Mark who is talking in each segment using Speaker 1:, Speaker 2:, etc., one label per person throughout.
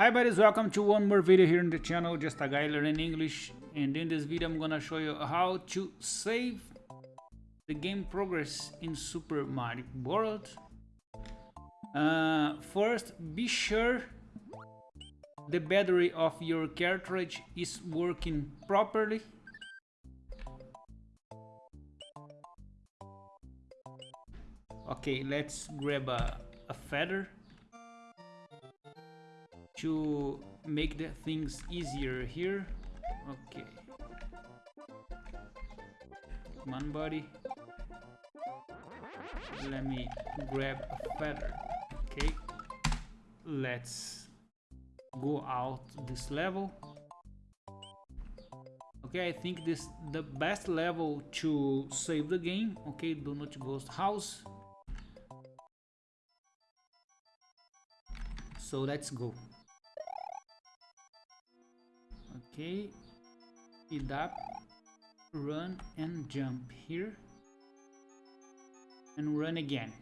Speaker 1: Hi buddies, welcome to one more video here in the channel, just a guy learning English and in this video I'm gonna show you how to save the game progress in Super Mario World. Uh, first, be sure the battery of your cartridge is working properly. Okay, let's grab a, a feather to make the things easier here. Okay. Come on, buddy. Let me grab a feather. Okay. Let's go out this level. Okay, I think this the best level to save the game. Okay, Donut Ghost House. So let's go okay speed up run and jump here and run again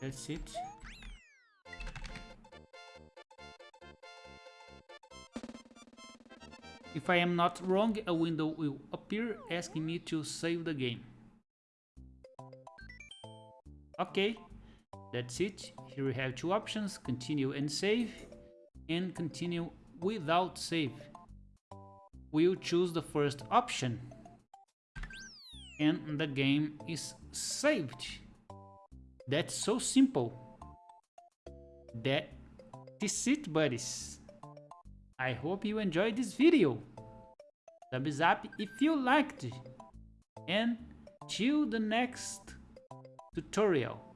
Speaker 1: that's it If I am not wrong, a window will appear asking me to save the game. Okay, that's it. Here we have two options, continue and save, and continue without save. We'll choose the first option, and the game is saved. That's so simple. That is it, buddies. I hope you enjoyed this video. Thumbs up if you liked, and till the next tutorial